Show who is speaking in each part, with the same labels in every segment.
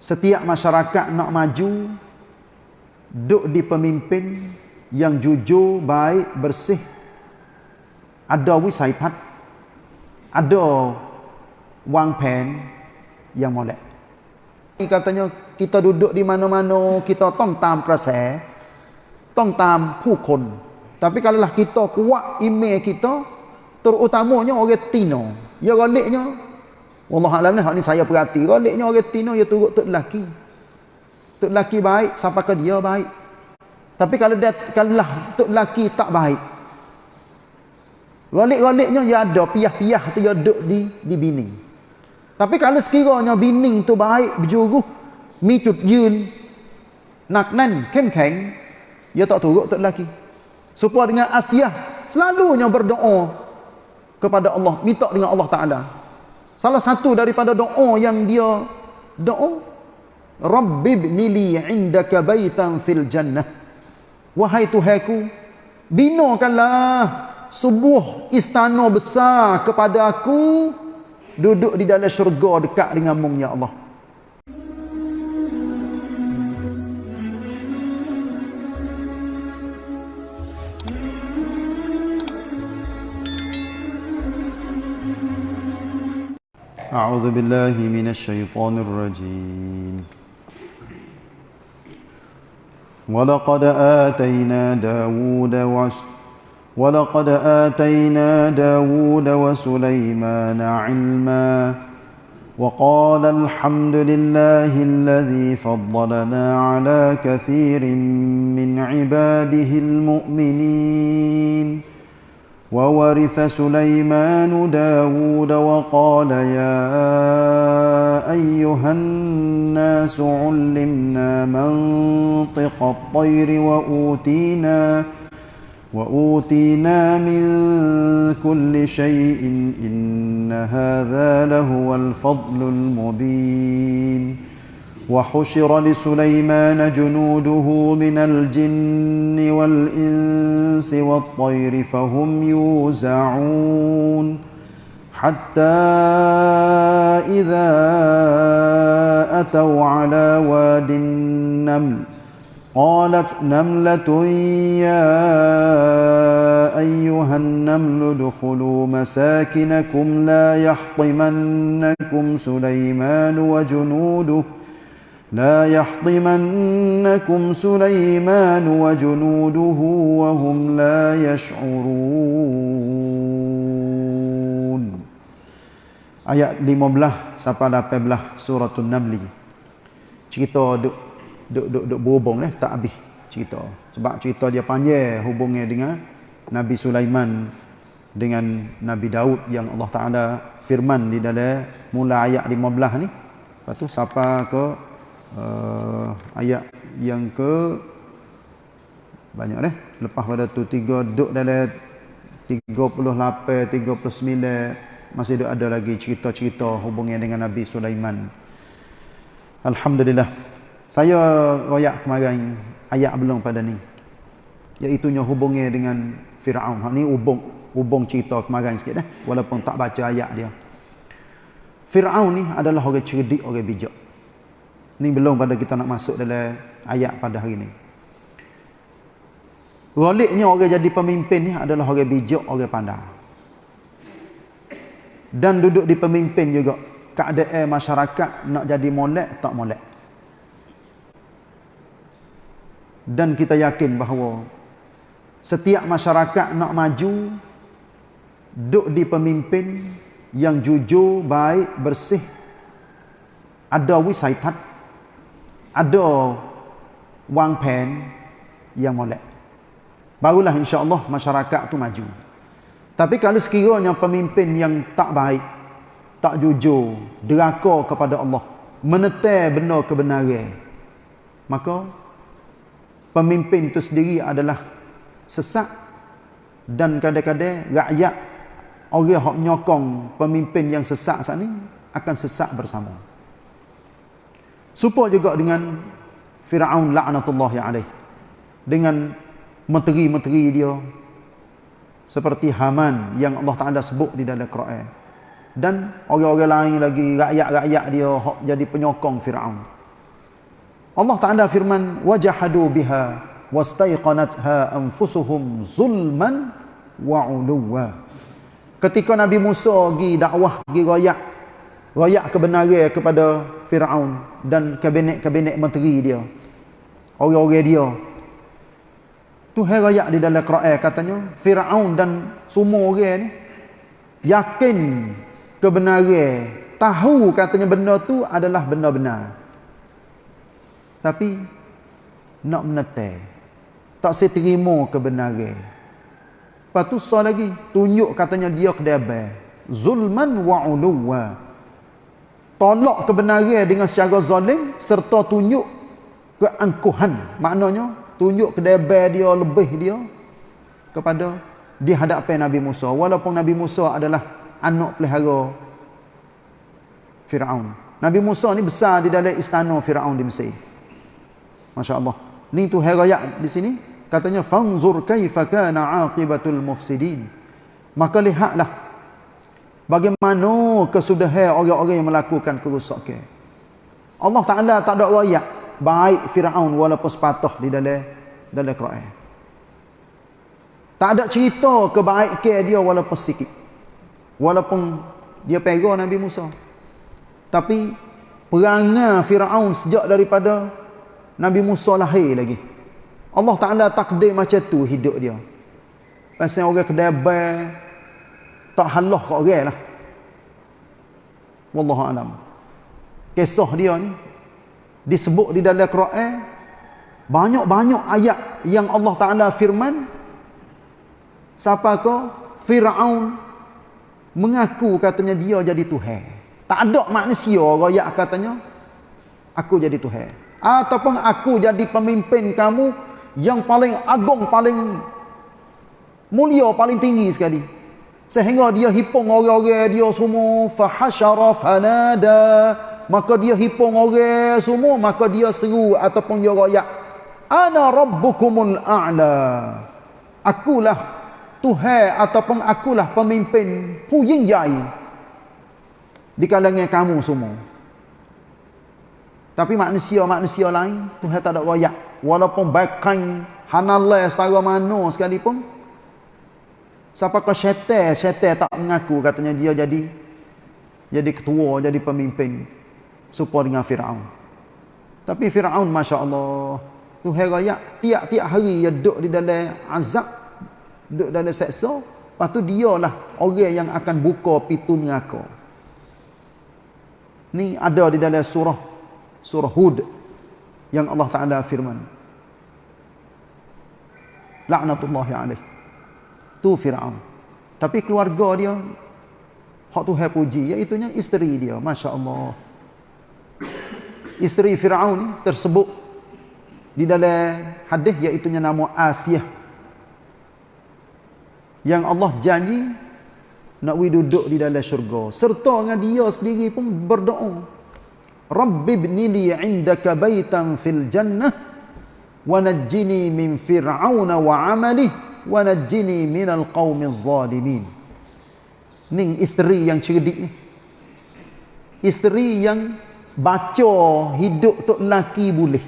Speaker 1: setiap masyarakat nak maju duk di pemimpin yang jujur, baik, bersih. Ada wisaitat ada wang pen yang molek. Ini katanya kita duduk di mana-mana kita tong tam kerasa tong tam pukul tapi kalau lah kita kuat email kita terutamanya orang Tino. Ya galiknya Allah Alam ni, ni saya perhati. Galiknya orang Tino, ya turut tuk lelaki. Tuk lelaki baik, siapa ke dia baik. Tapi kalau dia, kalau lah tuk lelaki tak baik. Galik-galiknya ya ada, piah-piah tu ya duduk di, di bini. Tapi kalau sekiranya bini tu baik, berjuruh, mi yun, nak nan, kem keng, ya tak turut tuk lelaki. Supaya dengan Asia, selalunya berdoa kepada Allah, minta dengan Allah Ta'ala. Salah satu daripada doa yang dia doa Rabbibni li 'indaka baitan fil jannah. Wahai Tuhanku, binakanlah sebuah istana besar kepada aku duduk di dalam syurga dekat denganmu ya Allah. أعوذ بالله من الشيطان الرجيم. ولقد آتينا داود وس ولقد آتينا داود وسليمان علما وقال الحمد لله الذي فضلنا على كثير من عباده المؤمنين. وورث سليمان داود وقال يا أيها الناس علمنا منطق الطير وأوتينا وأوتينا من كل شيء إن هذا لهو الفضل المبين وحشر لسليمان جنوده من الجن والإنس والطير فهم يوزعون حتى إذا أتوا على واد النمل قالت نملة يا أيها النمل ادخلوا مساكنكم لا يحطمنكم سليمان وجنوده لا يحطمنكم سليمان وجنوده وهم لا يشعرون ayat 15 sampai 18 surah An-Naml cerita duk duk duk, duk berhubung eh tak habis cerita sebab cerita dia panjang hubungnya dengan Nabi Sulaiman dengan Nabi Daud yang Allah Taala firman di dalam mula ayat 15 ni lepas tu sampai ke uh, ayat yang ke? Banyak deh. Lepas pada tu tiga duk dalam 38 39 masih duk ada lagi cerita-cerita hubungan dengan Nabi Sulaiman. Alhamdulillah. Saya royak kemarin ayat belum pada ni. Iaitu nya hubungan dengan Firaun. Ha ni hubung hubung cerita kemarin sikit dah walaupun tak baca ayat dia. Firaun ni adalah orang cerdik orang bijak ini belum pada kita nak masuk dalam ayat pada hari ini. Waliknya orang jadi pemimpin ni adalah orang bijak, orang pandai. Dan duduk di pemimpin juga. Keadaan masyarakat nak jadi molek, tak molek. Dan kita yakin bahawa setiap masyarakat nak maju, duduk di pemimpin yang jujur, baik, bersih, ada wisaitat, ada wang pen yang molek. Barulah insya-Allah masyarakat tu maju. Tapi kalau sekiranya pemimpin yang tak baik, tak jujur, deraka kepada Allah, menetai benar kebenaran, maka pemimpin itu sendiri adalah sesak dan kadang-kadang rakyat orang yang menyokong pemimpin yang sesak saat ini akan sesak bersama. Supaya juga dengan Fir'aun la'natullahi alaih. Dengan menteri-menteri dia. Seperti Haman yang Allah Ta'ala sebut di dalam Quran. Dan orang-orang lain lagi, rakyat-rakyat dia jadi penyokong Fir'aun. Allah Taala firman wajahadu biha wastaiqanatha anfusuhum zulman wa uluwa. Ketika Nabi Musa pergi dakwah, pergi royak, royak kebenaran kepada Firaun dan kabinet-kabinet menteri dia. Orang-orang dia. Tuhan royak di dalam Quran katanya, Firaun dan semua orang ni yakin kebenaran, tahu katanya benda tu adalah benda benar. Tapi nak menetai. Tak seterima kebenaran. Lepas tu sah lagi. Tunjuk katanya dia kedabai. Zulman wa uluwa. Tolak kebenaran dengan secara zalim. Serta tunjuk keangkuhan. Maknanya tunjuk kedabai dia lebih dia. Kepada di hadapan Nabi Musa. Walaupun Nabi Musa adalah anak pelihara Fir'aun. Nabi Musa ni besar di dalam istana Fir'aun di Mesir. Masya Allah. Ni tu herayat di sini katanya fanzur kaifa kana aqibatul mufsidin maka lihatlah bagaimana kesudahan orang-orang yang melakukan kerosakan Allah Taala tak ada ayat baik Firaun walaupun sepatah di dalam dalam Quran. Tak ada cerita kebaikan dia walaupun sikit. Walaupun dia pegang Nabi Musa. Tapi perangai Firaun sejak daripada Nabi Musa lahir lagi. Allah Ta'ala takdir macam tu hidup dia. Pasal orang kedabai tak halah kat orang lah. Wallahu alam. Kisah dia ni disebut di dalam Quran banyak-banyak ayat yang Allah Taala firman siapa ke Firaun mengaku katanya dia jadi Tuhan. Tak ada manusia royak katanya aku jadi Tuhan. Ataupun aku jadi pemimpin kamu yang paling agung, paling mulia, paling tinggi sekali. Sehingga dia hipung orang-orang dia semua fahasyara fanada, maka dia hipung orang semua, maka dia seru ataupun dia royak, ana rabbukumul a'la. Akulah Tuhan ataupun akulah pemimpin Puying Jai di kalangan kamu semua. Tapi manusia-manusia lain Tuhan tak ada royak walaupun baikain hanallah setara mana sekalipun siapa kau syaitan? Syaitan tak mengaku katanya dia jadi jadi ketua jadi pemimpin supaya dengan Firaun. Tapi Firaun masya-Allah tu raya tiap-tiap hari dia duduk di dalam azab duduk dalam seksa. Lepas tu dialah orang yang akan buka pintu neraka. Ni ada di dalam surah surah Hud yang Allah Taala firman. Laknatullahi alaih tu Firaun. Tapi keluarga dia hak Tuhan puji. Iaitu isteri dia masya-Allah. Isteri Firaun ni tersebut di dalam hadis iaitu nama Asiyah. Yang Allah janji nak duduk di dalam syurga. Serta dengan dia sendiri pun berdoa. Rabbi ibni li 'indaka baitan fil jannah wa najjini min fir'auna wa 'amalihi wa najjini minal qaumiz zalimin. Ni isteri yang cerdik ni. Isteri yang baca hidup tok laki boleh.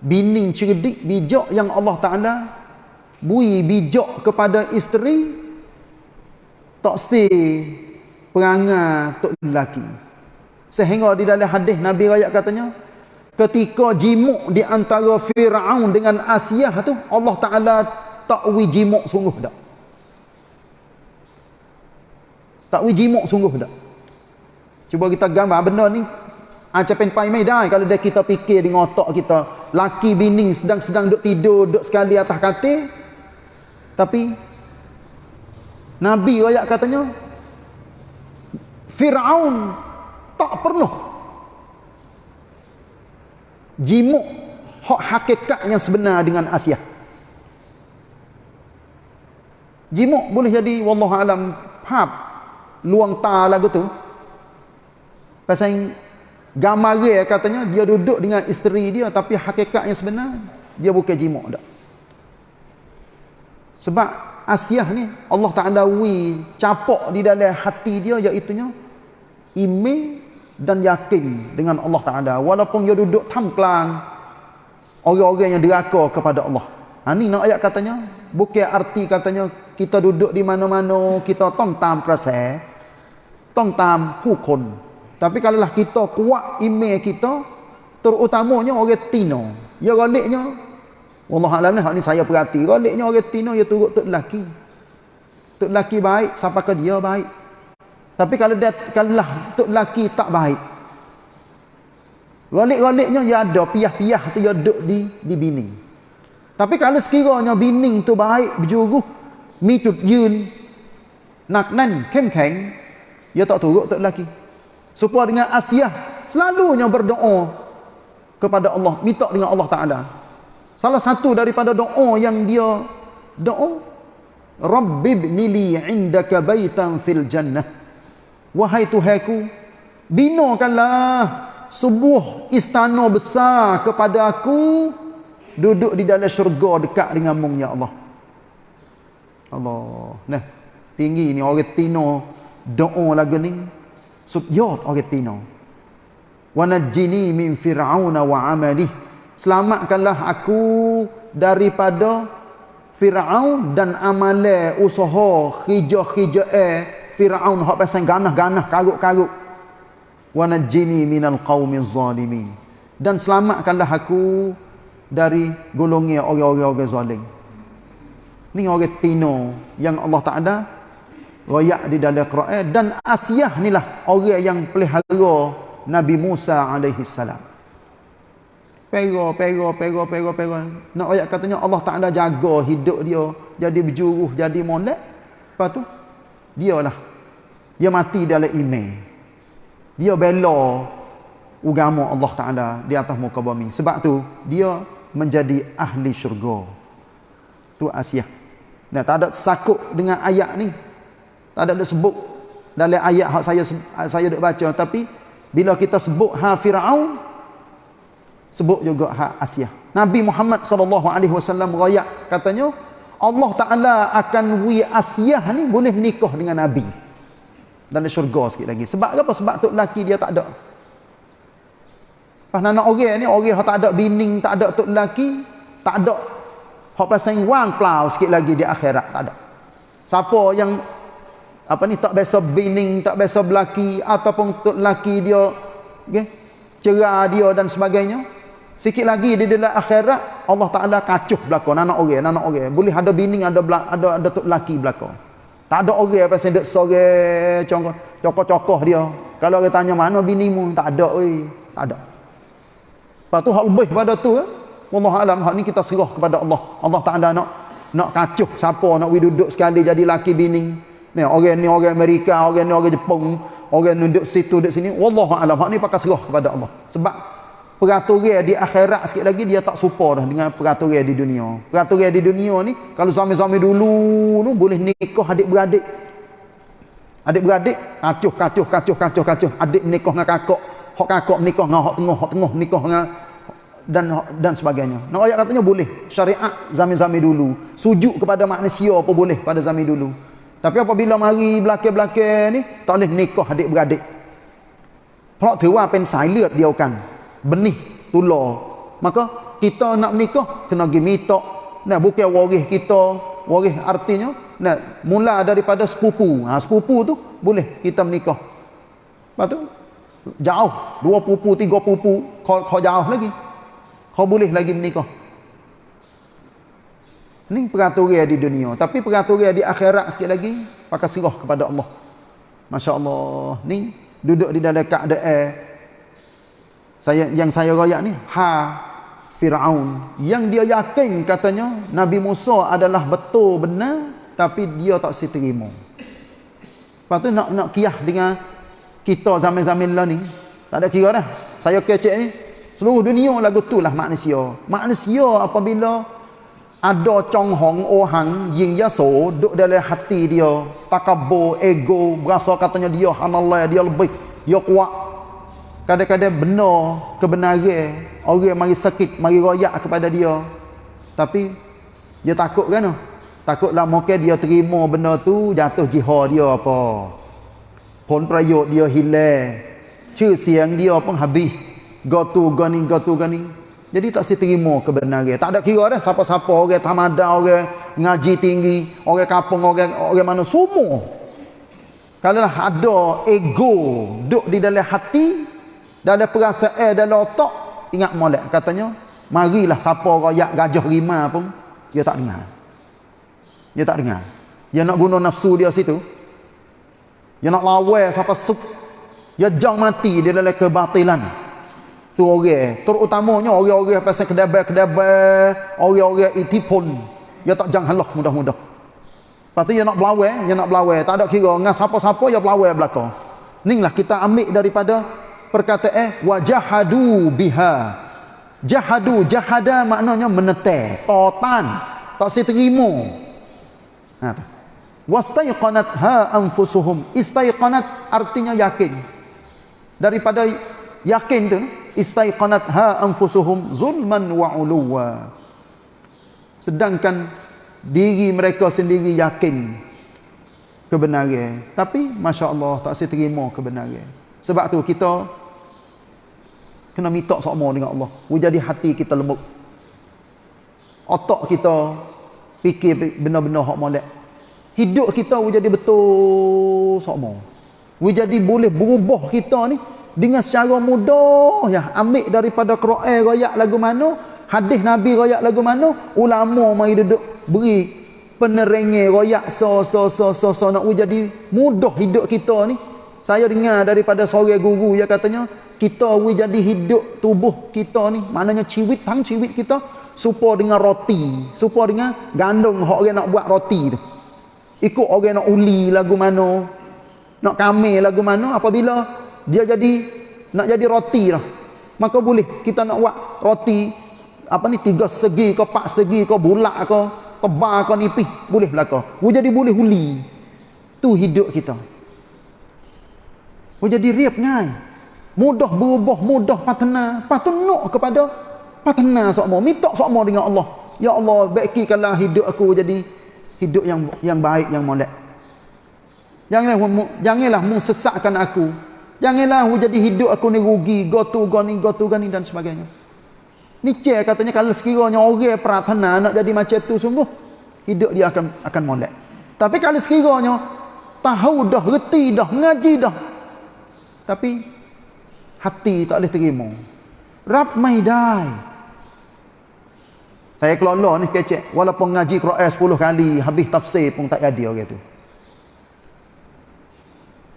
Speaker 1: Bini cerdik, bijak yang Allah Taala bui bijak kepada isteri tak si perangai tok laki. Sehingga di dalam hadis Nabi rakyat katanya ketika jimuk di antara Firaun dengan Asiyah tu Allah Taala takwi jimuk sungguh tak. Takwi jimuk sungguh tak. Cuba kita gambar benda ni acapen pai mai kalau dah kita fikir dengan otak kita laki bini sedang-sedang duk tidur duk sekali atas katil tapi Nabi rakyat katanya Firaun tak pernah jimuk hak hakikat yang sebenar dengan Asia. Jimuk boleh jadi wallahu alam hab luang ta lagu tu. Pasal gambar katanya dia duduk dengan isteri dia tapi hakikat yang sebenar dia bukan jimuk dak. Sebab Asia ni Allah Taala wi capok di dalam hati dia iaitu nya dan yakin dengan Allah Taala walaupun dia duduk tamklang orang-orang yang deraka kepada Allah. Ha ni nak ayat katanya bukan arti katanya kita duduk di mana-mana kita tong tam perasaan tong tam pukun. Tapi kalau lah kita kuat email kita terutamanya orang Tino. Ya galiknya Allah alam ni ni saya perhati galiknya orang Tino ya turut tok lelaki. Tok lelaki baik siapa ke dia baik. Tapi kalau dia kalau lah tok lelaki tak baik. Rolik-roliknya dia ada piah-piah tu dia duduk di di bini. Tapi kalau sekiranya bini tu baik berjuruh mi cut yun nak nan kem keng dia tak turut tok lelaki. Supaya dengan Asia selalunya berdoa kepada Allah, minta dengan Allah Taala. Salah satu daripada doa yang dia doa Rabbibni li 'indaka baitan fil jannah. Wahai Tuhanku, binakanlah sebuah istana besar kepada aku duduk di dalam syurga dekat dengan mung ya Allah. Allah. Nah, tinggi ni orang Tino doa lagu ni. Subyot orang Tino. Wa najjini min fir'aun wa 'amali. Selamatkanlah aku daripada Firaun dan amale usaha khijah-khijah Firaun hak pasang ganah-ganah karuk-karuk. Wa najjini minal qaumiz zalimin. Dan selamatkanlah aku dari golongan orang-orang zalim. Ni orang Tino yang Allah Taala royak di dalam Quran dan Asiyah nilah orang yang pelihara Nabi Musa alaihi salam. Pero, pero, pero, pero, pero. Nak ayat katanya Allah Ta'ala jaga hidup dia. Jadi berjuruh, jadi molek. Lepas tu, dia lah dia mati dalam iman dia bela agama Allah Taala di atas muka bumi. Sebab tu dia menjadi ahli syurga. Tu Asia dan tak ada sakut dengan ayat ni. Tak ada sebut dalam ayat hak saya saya dak baca. Tapi bila kita sebut ha Firaun sebut juga ha Asia Nabi Muhammad sallallahu alaihi wasallam royak katanya Allah Taala akan wi Asia ni boleh menikah dengan Nabi di syurga sikit lagi. Sebab apa? Sebab tok laki dia tak ada. Pas nak orang ni, orang yang tak ada bining, tak ada tok laki, tak ada hak pasang wang plau sikit lagi di akhirat, tak ada. Siapa yang apa ni tak biasa bining, tak biasa belaki ataupun tok laki dia okay, cerah dia dan sebagainya, sikit lagi di dalam akhirat Allah Taala kacuh belaka anak orang, anak orang. Boleh ada bining, ada ada ada tok laki belaka. Tak ada orang apa sendek sore cokoh-cokoh dia. Kalau orang tanya mana binimu, tak ada oi, tak ada. Lepas tu hak lebih pada tu eh. Wallah alam hak ni kita serah kepada Allah. Allah tak ada nak nak kacuh siapa nak duduk sekali jadi laki bini. Ni orang ni orang Amerika, orang ni orang Jepun, orang duduk situ duduk sini. Wallah alam hak ni pakai serah kepada Allah. Sebab peraturan di akhirat sikit lagi dia tak serupa dah dengan peraturan di dunia. Peraturan di dunia ni kalau suami-suami dulu tu boleh nikah adik-beradik. Adik-beradik kacuh kacuh kacuh kacuh kacuh adik nikah dengan kakak, hak kakak nikah dengan hak tengah, hak tengah nikah dengan dan dan sebagainya. Nak ayat katanya boleh. Syariat zaman-zaman dulu sujud kepada manusia apa boleh pada zaman dulu. Tapi apabila mari belakang-belakang ni tak boleh nikah adik-beradik. Hak tu apa pen silent dia kan benih tular maka kita nak menikah kena pergi minta nah bukan waris kita waris artinya nah mula daripada sepupu. Ha sepupu tu boleh kita menikah. Lepas tu jauh. Dua pupu tiga pupu kau, kau jauh lagi. Kau boleh lagi menikah. Ni peraturan di dunia. Tapi peraturan di akhirat sikit lagi pakai serah kepada Allah. Masya Allah ni duduk di dalam keadaan saya yang saya royak ni ha Firaun yang dia yakin katanya Nabi Musa adalah betul benar tapi dia tak seterima. Lepas tu nak nak kiah dengan kita zaman-zaman lah ni tak ada kira dah. Saya kecek ni seluruh dunia lagu tu lah manusia. Manusia apabila ada cong hong ohang yin yaso duk dalam hati dia takabur ego berasa katanya dia hanallah dia lebih dia kuat kadang-kadang benar kebenaran orang mari sakit mari royak kepada dia tapi dia takut kan takutlah mungkin dia terima benda tu jatuh jihad dia apa pun prayut dia hilang Cer siang dia pun habis. Go tu go ni go tu go ni. Jadi tak si terima kebenaran. Tak ada kira dah siapa-siapa orang tamada, orang ngaji tinggi, orang kampung, orang orang mana semua. Kalau ada ego duduk di dalam hati, dan ada perasaan dalam otak, ingat molek katanya, marilah siapa royak gajah rima pun, dia tak dengar. Dia tak dengar. Dia nak guna nafsu dia situ. Dia nak lawan siapa suk. Dia jang mati di dalam kebatilan tu orang terutamanya orang-orang pasal kedabai-kedabai orang-orang itipun dia tak jangan halah mudah-mudah lepas tu dia nak belawai dia nak belawai tak ada kira dengan siapa-siapa dia belawai belakang inilah kita ambil daripada perkataan eh, wajahadu biha. Jahadu jahada maknanya menetek totan tak si terima. Ha wastaiqanat ha anfusuhum. Istaiqanat artinya yakin. Daripada yakin tu istaiqanat ha anfusuhum zulman wa uluwa. Sedangkan diri mereka sendiri yakin kebenaran. Tapi masya-Allah tak saya terima kebenaran. Sebab tu kita kena minta sama dengan Allah. Jadi hati kita lembut. Otak kita fikir benar-benar hak molek. Hidup kita jadi betul sama jadi boleh berubah kita ni dengan secara mudah. Ya ambil daripada Quran royak lagu mana hadis Nabi royak lagu mana ulama mai duduk beri penerangnya royak so so so so so. Nak jadi mudah hidup kita ni saya dengar daripada seorang guru yang katanya kita we jadi hidup tubuh kita ni. Maknanya ciwit tang ciwit kita supaya dengan roti supaya dengan gandum hok orang nak buat roti tu. Ikut orang nak uli lagu mana nak kame lagu mana apabila dia jadi nak jadi roti lah. Maka boleh kita nak buat roti apa ni tiga segi ke empat segi ke bulat ke tebal ke nipis boleh belaka oh, jadi boleh huli tu hidup kita oh, jadi riap ngai mudah berubah mudah patena patunuk kepada patena sokmo minta sokmo dengan Allah ya Allah baikikanlah hidup aku jadi hidup yang yang baik yang molek janganlah janganlah sesatkan aku Janganlah aku jadi hidup aku ni rugi, gotu goni, gotu gani dan sebagainya. Ni cek katanya kalau sekiranya orang pratana nak jadi macam tu sungguh, hidup dia akan akan molek. Tapi kalau sekiranya tahu dah, reti dah, ngaji dah. Tapi hati tak boleh terima. Rab maidai. Saya kelola ni kecek. Walaupun ngaji Quran 10 kali, habis tafsir pun tak jadi orang tu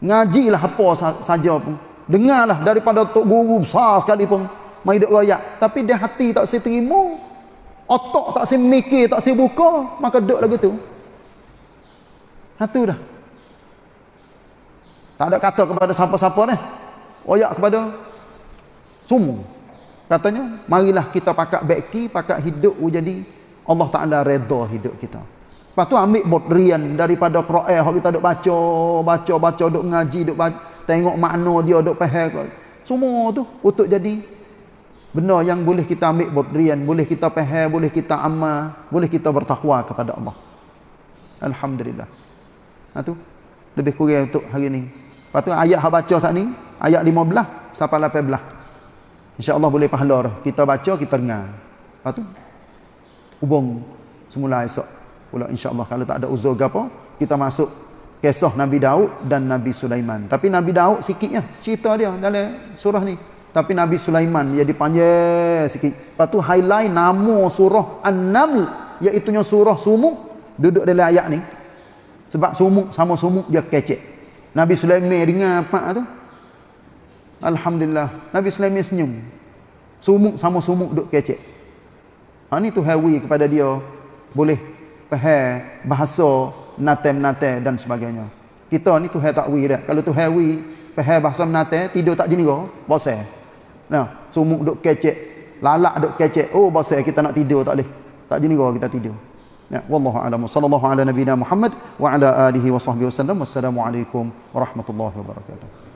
Speaker 1: ngajilah apa saja pun. Dengarlah daripada tok guru besar sekali pun mai duk royak. Tapi dia hati tak si terima. Otak tak si mikir tak si buka. Maka duk lagu tu. Satu dah tak ada kata kepada siapa-siapa ni royak kepada semua katanya marilah kita pakat beki pakat hidup jadi Allah Taala redha hidup kita Lepas tu ambil bodrian daripada Quran yang kita duk baca, baca, baca, duk ngaji, duk baca, tengok makna dia, duk faham. Semua tu untuk jadi benda yang boleh kita ambil bodrian, boleh kita faham, boleh kita amal, boleh kita bertakwa kepada Allah. Alhamdulillah. Ha tu lebih kurang untuk hari ni. Lepas tu ayat yang baca saat ni, ayat 15 sampai 18. InsyaAllah boleh pahala Kita baca, kita dengar. Lepas tu, hubung semula esok pula insya-Allah. Kalau tak ada uzur apa kita masuk kisah Nabi Daud dan Nabi Sulaiman. Tapi Nabi Daud sikitnya cerita dia dalam surah ni. Tapi Nabi Sulaiman dia dipanjang sikit. Lepas tu highlight nama surah An-Naml iaitu surah sumuk. Duduk dalam ayat ni. Sebab sumuk sama sumuk dia kecek Nabi Sulaiman dengar apa tu Alhamdulillah Nabi Sulaiman senyum sumuk sama sumuk duduk kecek ha ni tu hawi kepada dia boleh faham bahasa nate-nate dan sebagainya. Kita ni tu hai takwi dah. Kalau tu hawi faham bahasa nate tidur tak jenera, bosan. Nah, sumuk duk kecek, lalak duk kecek. Oh, bosan kita nak tidur tak boleh. Tak jenera kita tidur. Ya, wallahu a'lam. Sallallahu ala nabiyina Muhammad wa ala alihi wa sahbihi wasallam. Wassalamualaikum warahmatullahi wabarakatuh.